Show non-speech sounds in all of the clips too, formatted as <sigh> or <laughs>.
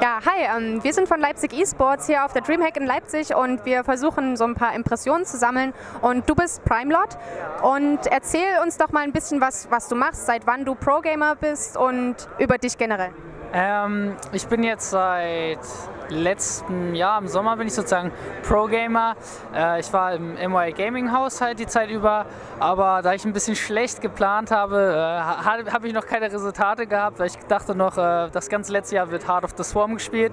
Ja, hi, ähm, wir sind von Leipzig eSports hier auf der Dreamhack in Leipzig und wir versuchen so ein paar Impressionen zu sammeln und du bist Primelot und erzähl uns doch mal ein bisschen was, was du machst, seit wann du Pro-Gamer bist und über dich generell. Ähm, ich bin jetzt seit letztem Jahr, im Sommer bin ich sozusagen Pro-Gamer. Äh, ich war im MY Gaming Haus halt die Zeit über, aber da ich ein bisschen schlecht geplant habe, äh, habe ich noch keine Resultate gehabt, weil ich dachte noch, äh, das ganze letzte Jahr wird Heart of the Swarm gespielt.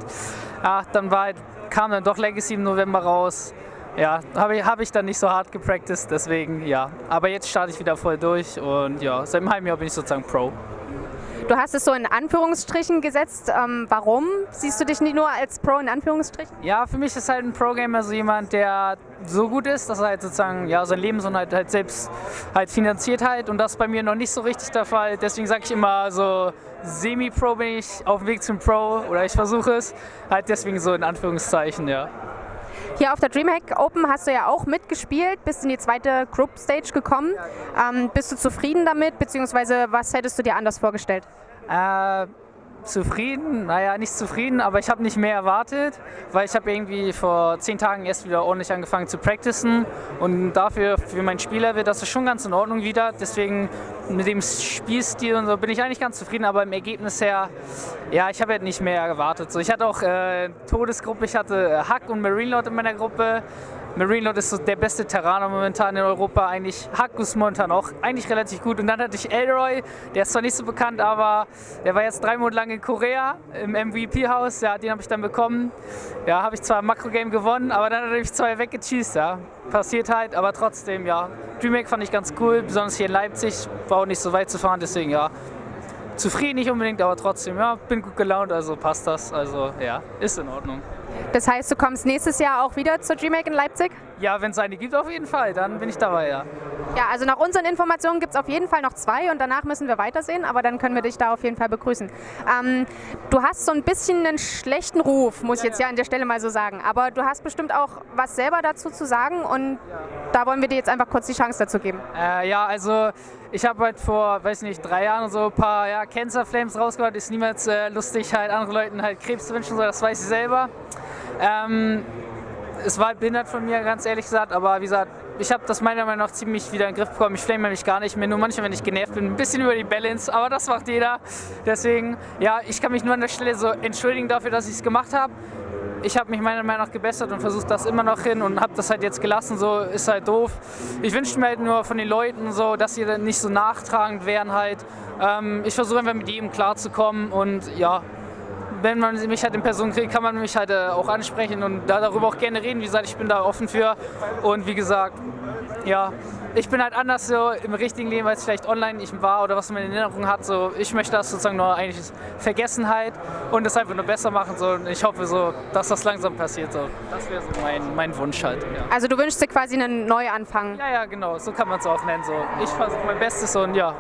Ja, dann war, kam dann doch Legacy im November raus. Ja, habe ich, hab ich dann nicht so hart gepracticed, deswegen ja. Aber jetzt starte ich wieder voll durch und ja, seit einem halben Jahr bin ich sozusagen Pro. Du hast es so in Anführungsstrichen gesetzt. Ähm, warum siehst du dich nicht nur als Pro in Anführungsstrichen? Ja, für mich ist halt ein Pro-Gamer so jemand, der so gut ist, dass er halt sozusagen ja, sein Leben so halt, halt selbst halt finanziert halt und das ist bei mir noch nicht so richtig der Fall. Deswegen sage ich immer so semi-Pro bin ich auf dem Weg zum Pro oder ich versuche es. Halt deswegen so in Anführungszeichen, ja. Hier auf der Dreamhack Open hast du ja auch mitgespielt, bist in die zweite Group Stage gekommen. Ähm, bist du zufrieden damit, beziehungsweise was hättest du dir anders vorgestellt? Äh, zufrieden, naja, nicht zufrieden, aber ich habe nicht mehr erwartet, weil ich habe irgendwie vor zehn Tagen erst wieder ordentlich angefangen zu practicen. Und dafür, für mein Spieler wird das ist schon ganz in Ordnung wieder, deswegen mit dem Spielstil und so bin ich eigentlich ganz zufrieden, aber im Ergebnis her, ja, ich habe halt nicht mehr erwartet. So, ich hatte auch äh, Todesgruppe, ich hatte Hack und Marine Lord in meiner Gruppe, Marine Lord ist der beste Terraner momentan in Europa, eigentlich Hakus momentan auch eigentlich relativ gut. Und dann hatte ich Elroy, der ist zwar nicht so bekannt, aber der war jetzt drei Monate lang in Korea im MVP-Haus, ja, den habe ich dann bekommen. Ja, habe ich zwar im Makro-Game gewonnen, aber dann hat er mich zwei weggecheased, ja. Passiert halt, aber trotzdem, ja. DreamHack fand ich ganz cool, besonders hier in Leipzig, war auch nicht so weit zu fahren, deswegen ja. Zufrieden nicht unbedingt, aber trotzdem, ja, bin gut gelaunt, also passt das, also ja, ist in Ordnung. Das heißt, du kommst nächstes Jahr auch wieder zur DreamHack in Leipzig? Ja, wenn es eine gibt, auf jeden Fall, dann bin ich dabei, ja. Ja, also nach unseren Informationen gibt es auf jeden Fall noch zwei und danach müssen wir weitersehen, aber dann können wir dich da auf jeden Fall begrüßen. Ähm, du hast so ein bisschen einen schlechten Ruf, muss ich jetzt ja an der Stelle mal so sagen, aber du hast bestimmt auch was selber dazu zu sagen und da wollen wir dir jetzt einfach kurz die Chance dazu geben. Äh, ja, also ich habe halt vor, weiß nicht, drei Jahren so ein paar ja, Cancer Flames rausgehört. Ist niemals äh, lustig, halt anderen Leuten halt Krebs zu wünschen, so, das weiß ich selber. Ähm, es war behindert von mir, ganz ehrlich gesagt, aber wie gesagt, ich habe das meiner Meinung nach ziemlich wieder in den Griff bekommen. Ich flame mich gar nicht mehr, nur manchmal, wenn ich genervt bin, ein bisschen über die Balance, aber das macht jeder. Deswegen, ja, ich kann mich nur an der Stelle so entschuldigen dafür, dass ich es gemacht habe. Ich habe mich meiner Meinung nach gebessert und versucht das immer noch hin und habe das halt jetzt gelassen, so ist halt doof. Ich wünsche mir halt nur von den Leuten so, dass sie dann nicht so nachtragend wären halt. Ähm, ich versuche einfach mit jedem klarzukommen und ja, wenn man mich halt in Person kriegt, kann man mich halt äh, auch ansprechen und da darüber auch gerne reden. Wie gesagt, ich bin da offen für und wie gesagt, ja, ich bin halt anders so im richtigen Leben, als vielleicht online ich war oder was man in Erinnerung hat. So, ich möchte das sozusagen nur eigentlich Vergessenheit und das einfach nur besser machen. So, und ich hoffe so, dass das langsam passiert. So. Das wäre so mein, mein Wunsch halt. Ja. Also du wünschst dir quasi einen Neuanfang? Ja, ja, genau. So kann man es auch nennen. So. Ich versuche mein Bestes und ja,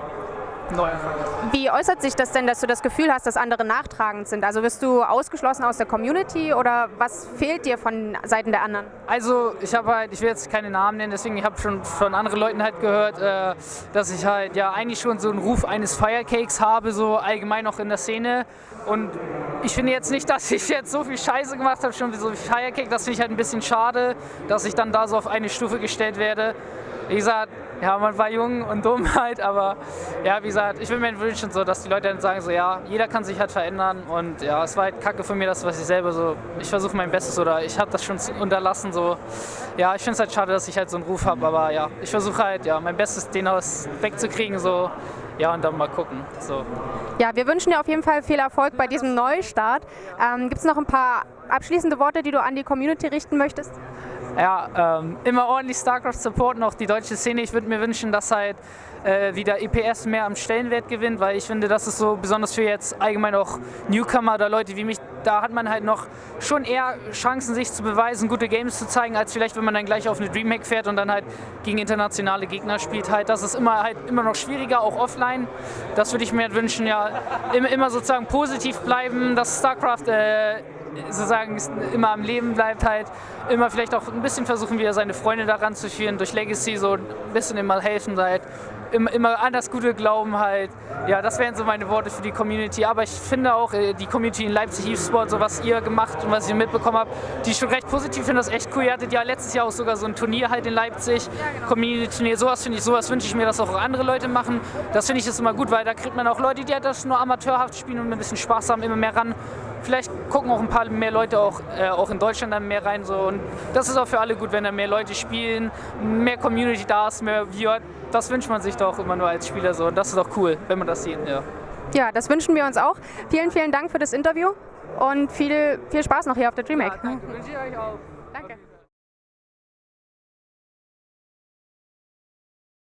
wie äußert sich das denn, dass du das Gefühl hast, dass andere nachtragend sind? Also wirst du ausgeschlossen aus der Community oder was fehlt dir von Seiten der anderen? Also ich habe halt, ich will jetzt keine Namen nennen, deswegen ich habe schon von anderen Leuten halt gehört, äh, dass ich halt ja eigentlich schon so einen Ruf eines Firecakes habe, so allgemein auch in der Szene. Und ich finde jetzt nicht, dass ich jetzt so viel Scheiße gemacht habe, schon wie so Firecake. Das finde ich halt ein bisschen schade, dass ich dann da so auf eine Stufe gestellt werde. Wie gesagt, ja, man war jung und dumm <laughs> halt, aber ja, wie gesagt, ich will mir wünschen, so, dass die Leute dann sagen, so, ja, jeder kann sich halt verändern und ja, es war halt kacke von mir, das, was ich selber so, ich versuche mein Bestes oder ich habe das schon unterlassen, so, ja, ich finde es halt schade, dass ich halt so einen Ruf habe, aber ja, ich versuche halt, ja, mein Bestes, den aus wegzukriegen, so, ja, und dann mal gucken. So. Ja, wir wünschen dir auf jeden Fall viel Erfolg bei diesem Neustart. Ähm, Gibt es noch ein paar abschließende Worte, die du an die Community richten möchtest? Ja, ähm, immer ordentlich StarCraft supporten, auch die deutsche Szene. Ich würde mir wünschen, dass halt äh, wieder EPS mehr am Stellenwert gewinnt, weil ich finde, das ist so besonders für jetzt allgemein auch Newcomer oder Leute wie mich, da hat man halt noch schon eher Chancen, sich zu beweisen, gute Games zu zeigen, als vielleicht, wenn man dann gleich auf eine Dreamhack fährt und dann halt gegen internationale Gegner spielt. Halt, das ist immer halt immer noch schwieriger, auch offline. Das würde ich mir halt wünschen, ja, immer, immer sozusagen positiv bleiben, dass StarCraft äh, sozusagen immer am Leben bleibt halt, immer vielleicht auch ein bisschen versuchen, wieder seine Freunde daran zu führen, durch Legacy so ein bisschen immer helfen halt immer, immer an das Gute glauben halt. Ja, das wären so meine Worte für die Community. Aber ich finde auch, äh, die Community in Leipzig E-Sport, so was ihr gemacht und was ich mitbekommen habe, die ist schon recht positiv. Ich finde das echt cool. Ihr hattet ja letztes Jahr auch sogar so ein Turnier halt in Leipzig. Ja, genau. Community-Turnier, sowas finde ich, sowas wünsche ich mir, dass auch andere Leute machen. Das finde ich ist immer gut, weil da kriegt man auch Leute, die halt das nur amateurhaft spielen und ein bisschen Spaß haben, immer mehr ran vielleicht gucken auch ein paar mehr Leute auch, äh, auch in Deutschland dann mehr rein. So. Und das ist auch für alle gut, wenn da mehr Leute spielen, mehr Community da ist, mehr Viewer. Das wünscht man sich doch immer nur als Spieler so. Und das ist auch cool, wenn man das sieht. Ja, ja das wünschen wir uns auch. Vielen, vielen Dank für das Interview und viel, viel Spaß noch hier auf der DreamHack. Ja, danke. Wünsche ich euch auch.